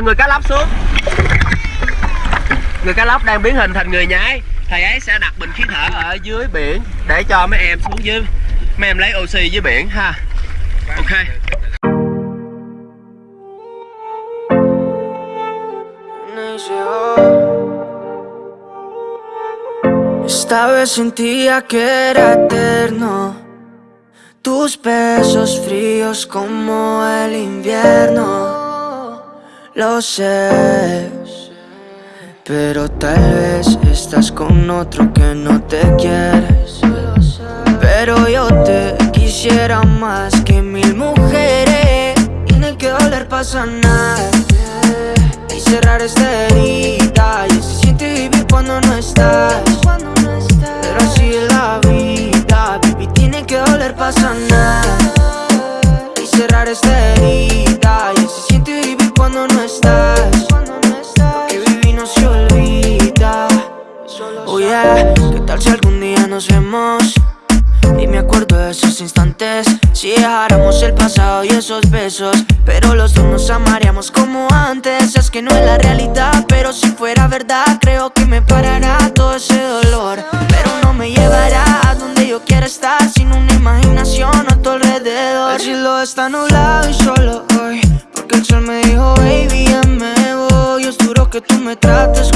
Ờ, người cá lóc xuống. Người cá lóc đang biến hình thành người nhái. Thầy ấy sẽ đặt bình khí thở ở dưới biển để cho mấy em xuống dưới. Mấy em lấy oxy dưới biển, ha. Ok. Esta vez sentía que era eterno. Tus besos fríos como el invierno. Lo sé Pero tal vez estás con otro que no te quieres Pero yo te quisiera más que mil mujeres Tiene que doler para sanar Y cerrar esta herida Y se siente vivir cuando no estás. Pero así es la vida Baby, tiene que doler para sanar Y cerrar esta herida ¿qué tal si algún día nos vemos? Y me acuerdo de esos instantes. Si dejáramos el pasado y esos besos Pero los dos nos amaríamos como antes. Es que no es la realidad, pero si fuera verdad Creo que me parará todo ese dolor. Pero no me llevará a donde yo quiera estar Sin una imaginación a tu alrededor. El cielo está nublado y solo hoy Porque el sol me dijo, baby, ya me voy Es duro que tú me trates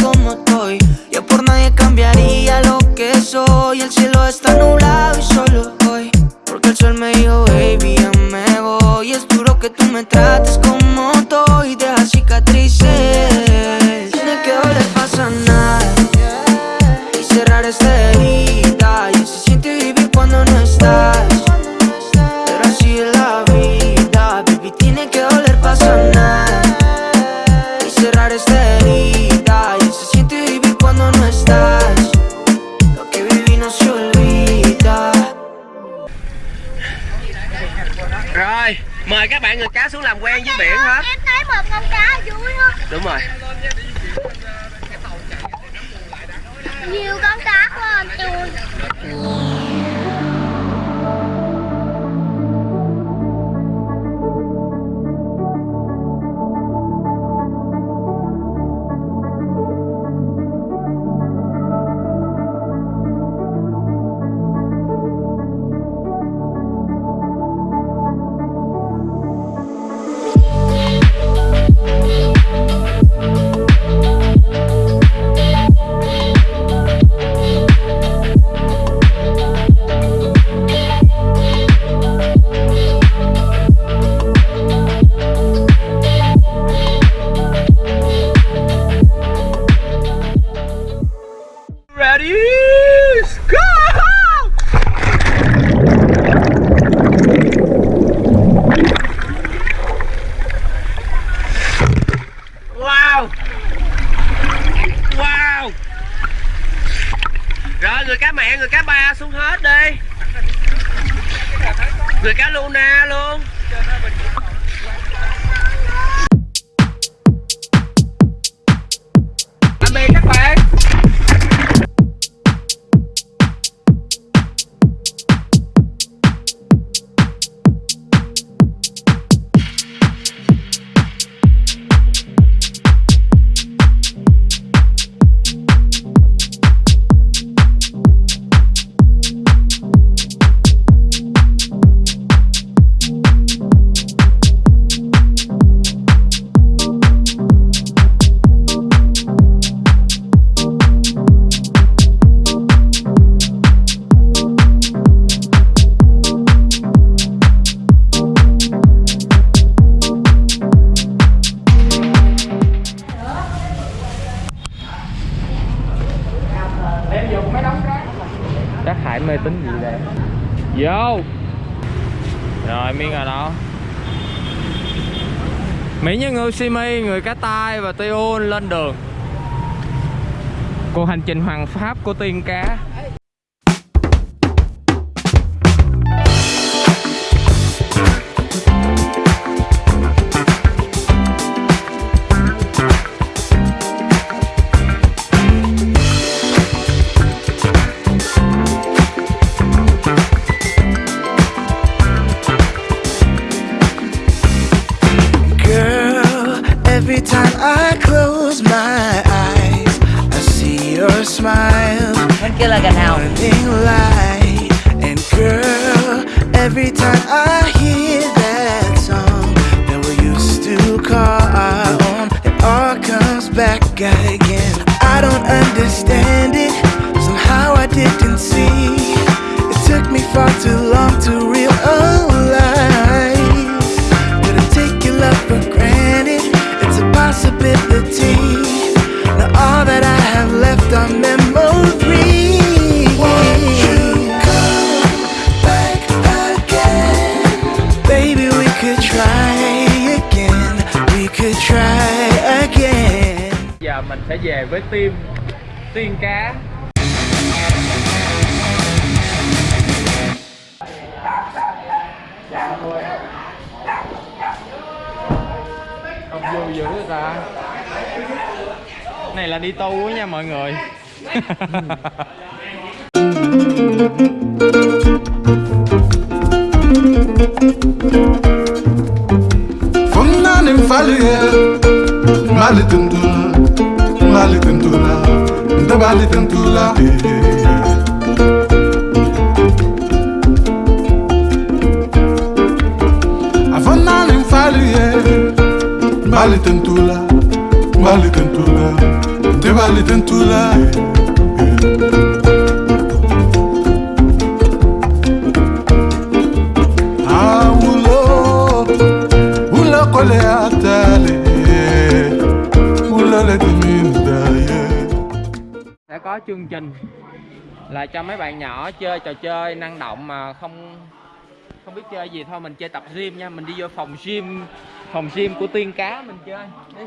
Vô. Rồi miếng ở đó. Mỹ Nhân Ngư Simi, người cá tai và tiêu lên đường. Cuộc hành trình hoàng pháp của tiên cá. Could try again. We could try again. giờ mình sẽ về với team tiên cá không vui dữ ta này là đi tu á nha mọi người Funnanin falige Fum nanim faluye Malitundula Malitundula Ndabalitundula eh, eh, eh. Fum nanim faluye Malitundula Malitundula Ndabalitundula Malitundula có chương trình là cho mấy bạn nhỏ chơi trò chơi năng động mà không không biết chơi gì. Thôi mình chơi tập gym nha mình đi vô phòng gym phòng gym của tiên cá mình chơi đi.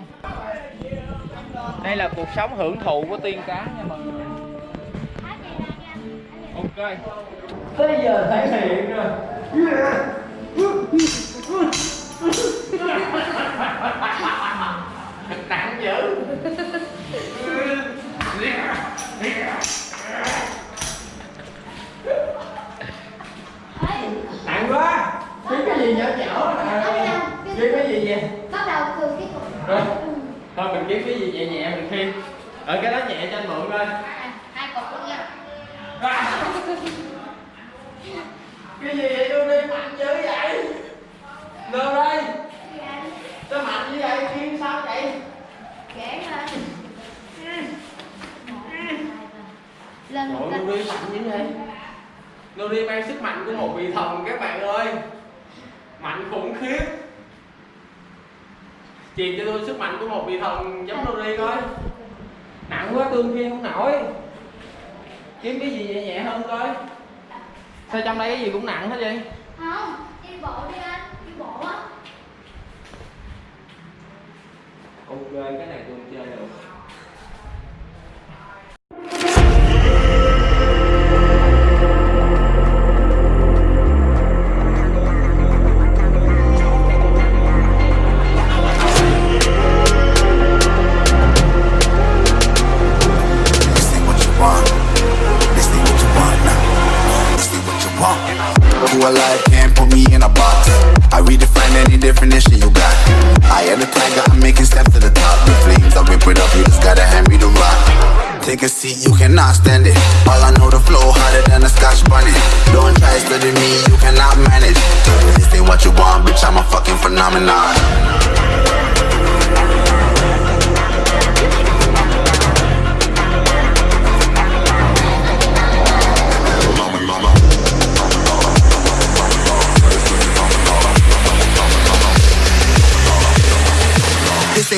Đây là cuộc sống hưởng thụ của tiên cá nha mọi người. Ok. Tới giờ thể hiện rồi nặng dữ nặng quá. Kiếm cái gì nhỏ nhỏ? Kiếm cái gì vậy? Bắt đầu từ cái cục. Thôi mình kiếm cái gì nhẹ nhẹ mình khiêng ở cái đó nhẹ cho anh mượn coi. Hai cục luôn nha. À. cái gì vậy tôi đi mạnh. Dữ vậy đâu đây. Sao mạnh như vậy? Khiêng sao vậy? Kể lên một Trời cách Nuri mạnh như vậy Nuri mang sức mạnh của một vị thần các bạn ơi. Mạnh khủng khiếp. Truyền cho tôi sức mạnh của một vị thần giống Nuri coi. Nặng quá tương khiên không nổi. Kiếm cái gì nhẹ nhẹ hơn coi. Sao trong đây cái gì cũng nặng hết vậy? Không đi bộ đi anh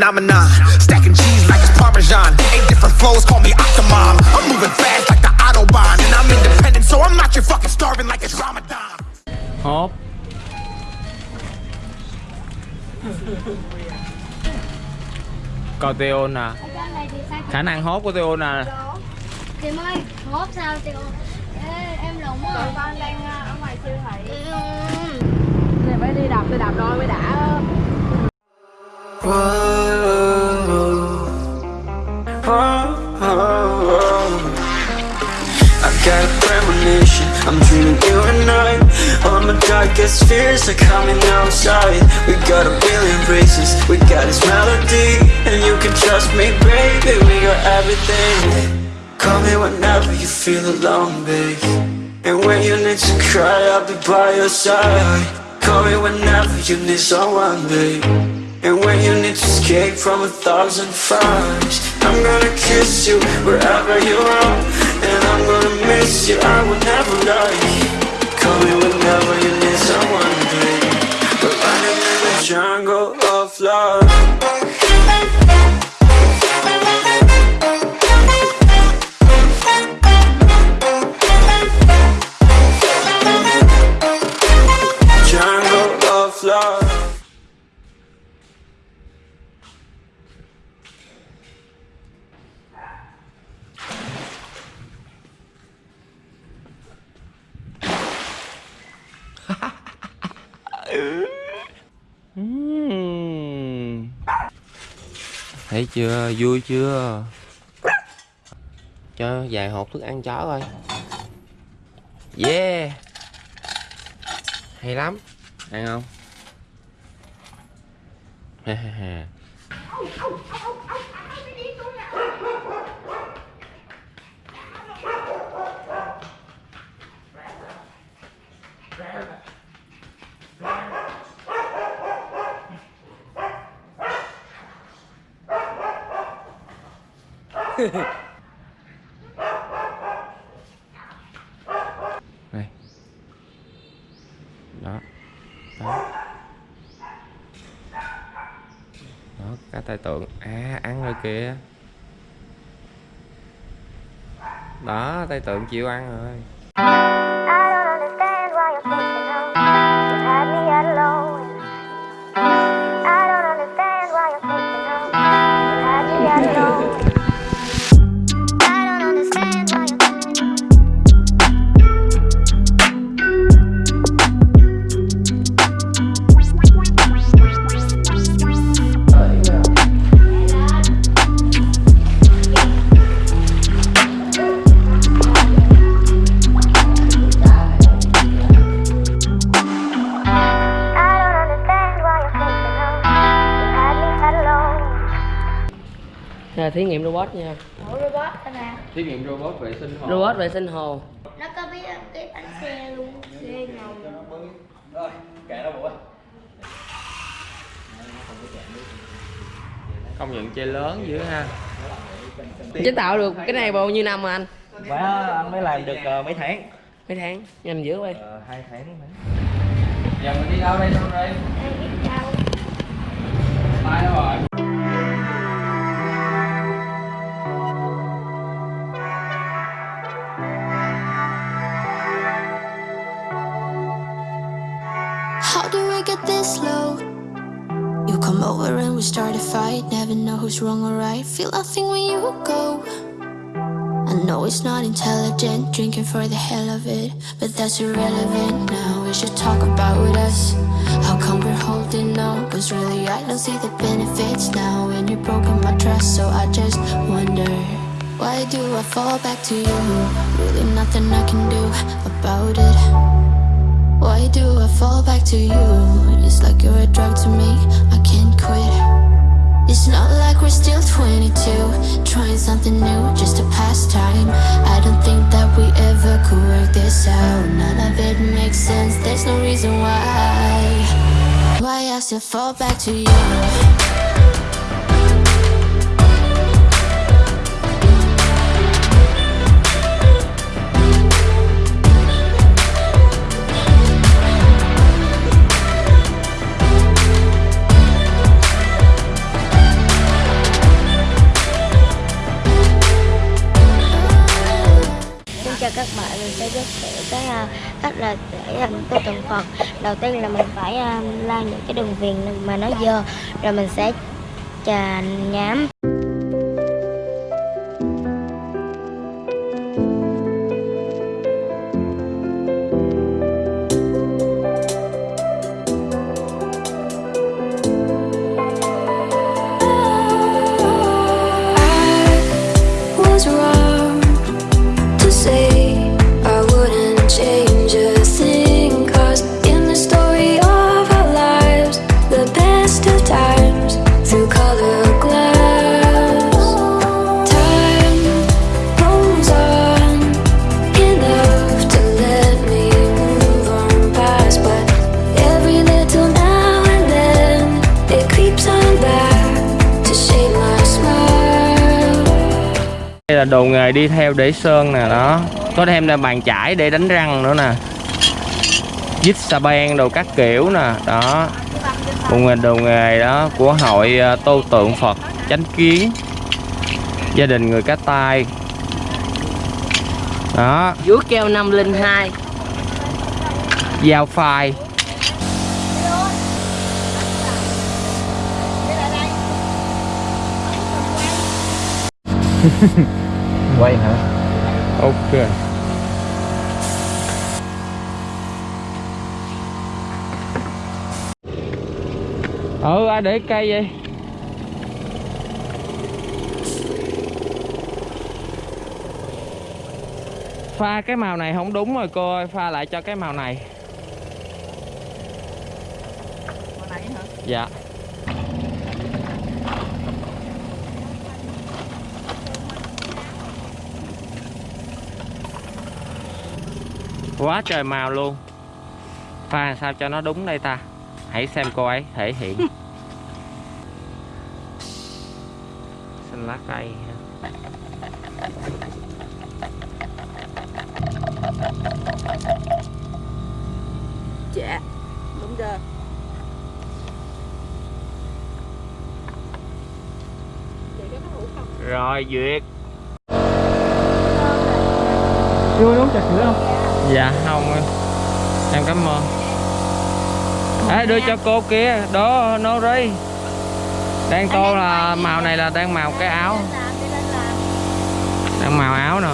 phenomenon Stacking cheese like it's Parmesan. Eight different flows, call me Octomom. I'm moving fast like the Autobahn. And I'm independent, so I'm not your fucking starving like it's Ramadan. Hop. Coi Teon nè Khả năng hốt của Teon nè. Chị ơi, hốt sao Teon Em lộn rồi Con đang ờ, ở ngoài siêu thị. Ừ. Này phải đi đạp, đi đạp đôi mới đã. I got a premonition, I'm dreaming you and I. All my darkest fears are coming outside. We got a billion races, we got this melody. And you can trust me, baby, we got everything. Call me whenever you feel alone, babe. And when you need to cry, I'll be by your side. Call me whenever you need someone, babe and when you need to escape from a thousand fires I'm gonna kiss you wherever you are. And I'm gonna miss you, I will never lie Call me whenever you need someone, baby We're running in the jungle of love Thấy chưa, vui chưa? Cho vài hộp thức ăn chó coi. Yeah. Hay lắm. Ăn không? Cá tai tượng. À, ăn rồi kìa. Đó, tai tượng chịu ăn rồi. Thí nghiệm robot nha. Ủa robot nào? Thí nghiệm robot vệ sinh hồ. Robot vệ sinh hồ. Nó có biết cái bánh xe luôn Xe ngầu. Công nhận chơi lớn dữ ha. Chế tạo được cái này bao nhiêu năm mà anh? Quá anh mới làm được ờ, mấy tháng. Mấy tháng? Nhanh dữ vậy. Ờ, hai tháng mấy. Giờ mình đi đâu đây xong đây Em biết đâu? Mai đâu rồi and we start a fight. Never know who's wrong or right. Feel nothing when you go. I know it's not intelligent, drinking for the hell of it. But that's irrelevant now. We should talk about us. How come we're holding on? Cause really, I don't see the benefits now. And you've broken my trust, so I just wonder. Why do I fall back to you? Really, nothing I can do about it. Why do I fall back to you? It's like you're a drug to me, I can't quit. It's not like we're still 22 Trying something new, just a pastime I don't think that we ever could work this out. None of it makes sense, there's no reason why. Why I still fall back to you chào các bạn, mình sẽ giới thiệu cái uh, cách là để làm cái tượng Phật. Đầu tiên là mình phải uh, la những cái đường viền mà nó dơ Rồi mình sẽ chà nhám. Là đồ nghề đi theo để sơn nè đó. Có thêm là bàn chải để đánh răng nữa nè. Dít xà beng đồ các kiểu nè đó. Đồ nghề đồ nghề đó của hội ờ, tô tượng phật chánh kiến. Gia đình người cá tai. Đó. Vũ keo 502 dao phai quay hả? Ok. Ừ ai để cây vậy? Pha cái màu này không đúng rồi cô ơi pha lại cho cái màu này. Màu này hả? dạ quá trời màu luôn. Pha làm sao cho nó đúng đây ta? Hãy xem cô ấy thể hiện. Xanh lá cây. Dạ Đúng chưa? rồi duyệt. Chưa uống trà sữa không dạ không em. Em cảm ơn. Ê, đưa cho cô kia đó nó đi đang tô là màu này là đang màu cái áo. Đang màu áo nè.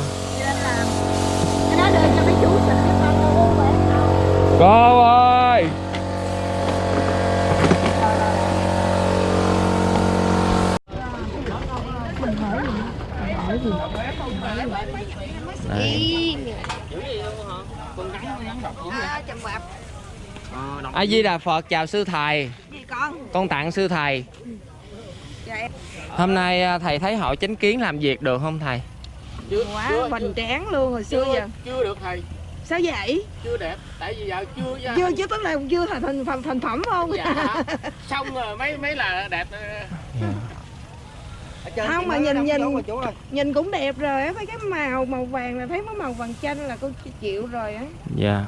Cô ơi! Đây mấy con Đây. A Di Đà Phật chào sư thầy. Gì con? Con tặng sư thầy. Dạ em Hôm nay à, thầy thấy hội chánh kiến làm việc được không thầy? quá hoành tráng luôn hồi xưa giờ chưa được thầy Sao vậy? chưa đẹp tại vì giờ chưa ra Chưa chứ tức là chưa thành thành thành, thành phẩm không? dạ xong rồi mấy mấy là đẹp không mà nhìn nhìn nhìn cũng đẹp rồi á thấy cái màu màu vàng là thấy nó màu vàng chanh là cô chịu rồi á Dạ.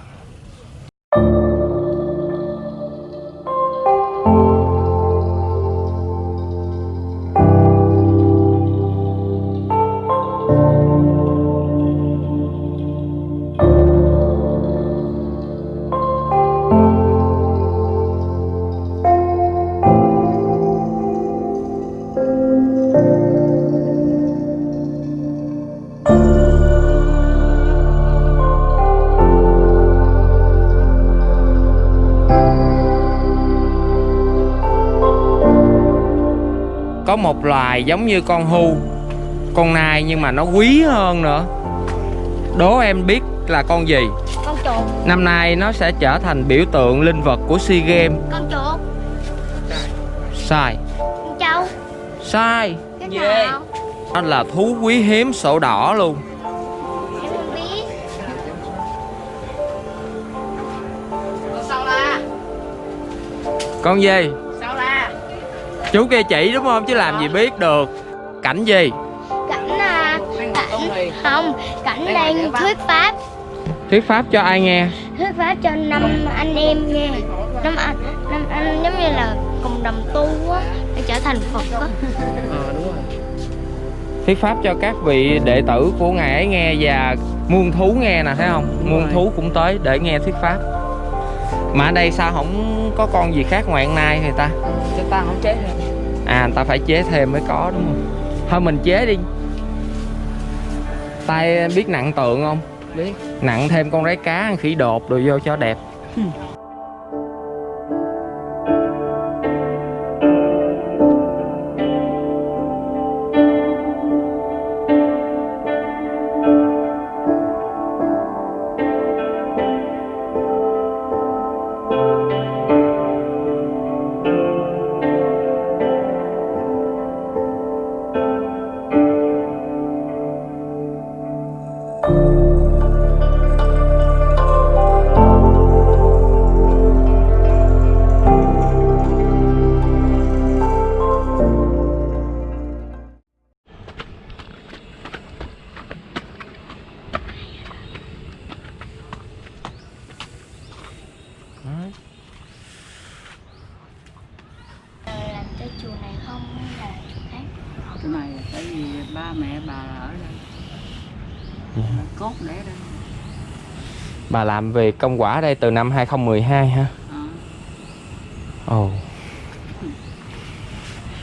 Có một loài giống như con hu, con nai nhưng mà nó quý hơn nữa. Đố em biết là con gì? Con chuột Năm nay nó sẽ trở thành biểu tượng linh vật của SEA Games. Con chuột Sai. Con trâu Sai. Cái nào? Nó là thú quý hiếm sổ đỏ luôn. Em không biết sao la Con gì? Chú kia chỉ đúng không? Chứ làm gì biết được. Cảnh gì? Cảnh à Cảnh Không Cảnh đang thuyết pháp Thuyết pháp cho ai nghe? Thuyết pháp cho năm anh em nghe Năm anh Năm anh giống như là cùng đồng tu á Để trở thành Phật á Thuyết pháp cho các vị đệ tử của ngài ấy nghe và muôn thú nghe nè thấy không? Muôn thú cũng tới để nghe thuyết pháp. Mà ở đây sao không có con gì khác ngoài con nai người ta? cho ta không chế thêm à người ta phải chế thêm mới có, đúng không? Thôi, mình chế đi. Tay biết nặng tượng không? Biết. Nặng thêm con rái cá khỉ đột rồi vô cho đẹp. Ừ. bà làm về công quả đây từ năm 2012 ha Ờ. ồ.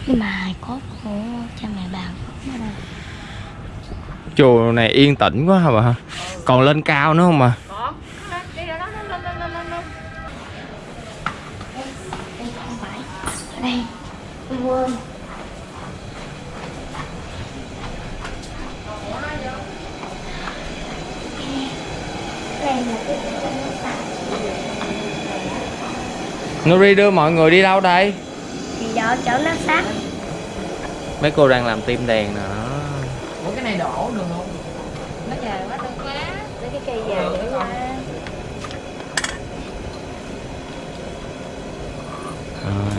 Nhưng mà hài cốt của cha mẹ bà không ở đâu chùa này yên tĩnh quá hả bà ha còn lên cao nữa không mà có đi ra đó lên lên lên lên lên đây không phải ở đây tôi quên Nuri đưa mọi người đi đâu đây? Thì đó chỗ nó sát. Mấy cô đang làm tim đèn nè. Đó ủa cái này đổ được không? Nó dài quá đâu quá. Lấy cái cây dài để qua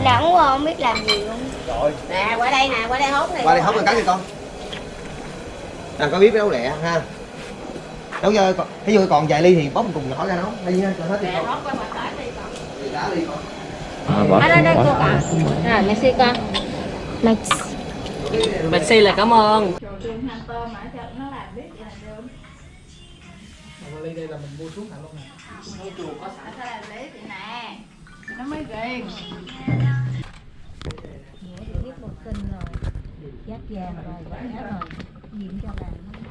nặng quá không biết làm gì luôn. Nè qua đây nè qua đây hốt này qua đây hốt rồi cắn đi con. Làm có biết nấu lẹ ha. Nấu cho con ví dụ còn vài ly thì một cùng nhỏ ra nấu hay gì cho hết đi con. hốt qua mà tải đi con. Thì đá đi con à, bỏ ở đây đây cô cả rồi merci con merci merci là cảm ơn. Nó mới ghiền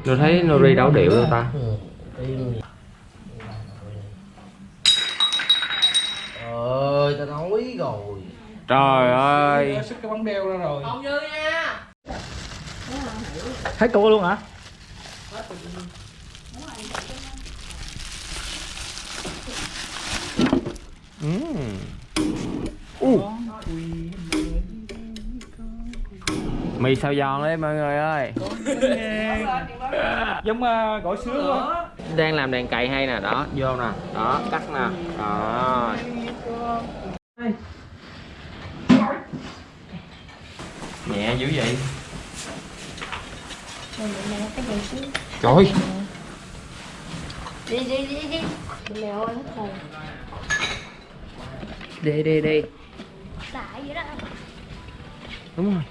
tôi thấy Nuri đâu điệu đâu ta ơi tao nói rồi. Trời ơi. sức cái bóng đeo ra rồi. Không như nha. Hết cua luôn hả? Ừm. U. mì xào giòn đấy mọi người ơi. Giống uh, gỏi sứa quá. Đang làm đèn cày hay nè đó vô nè đó cắt nè. Đó nhẹ dữ vậy? Trời. Đi đi đi đi. Mẹ ơi hết rồi. Đi đi đi. Tại vậy đó. Đúng rồi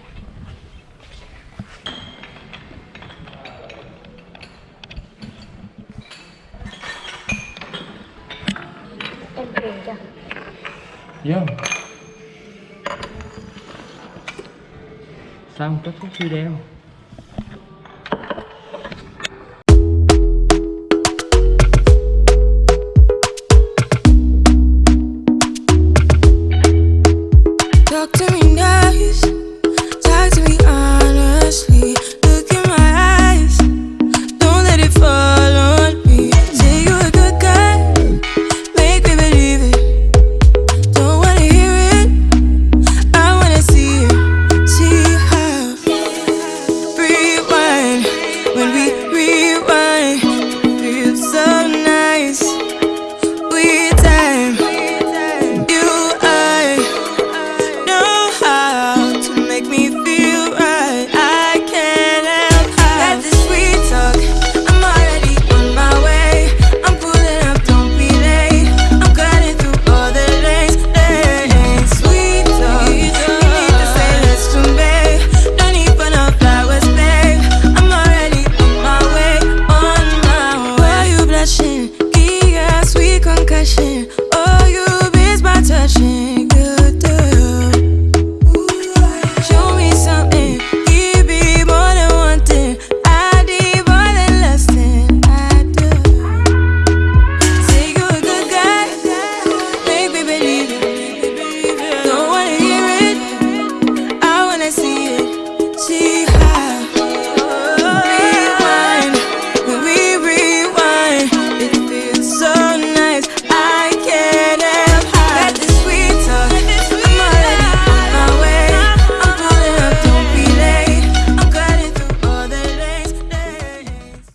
vô xong kết thúc video.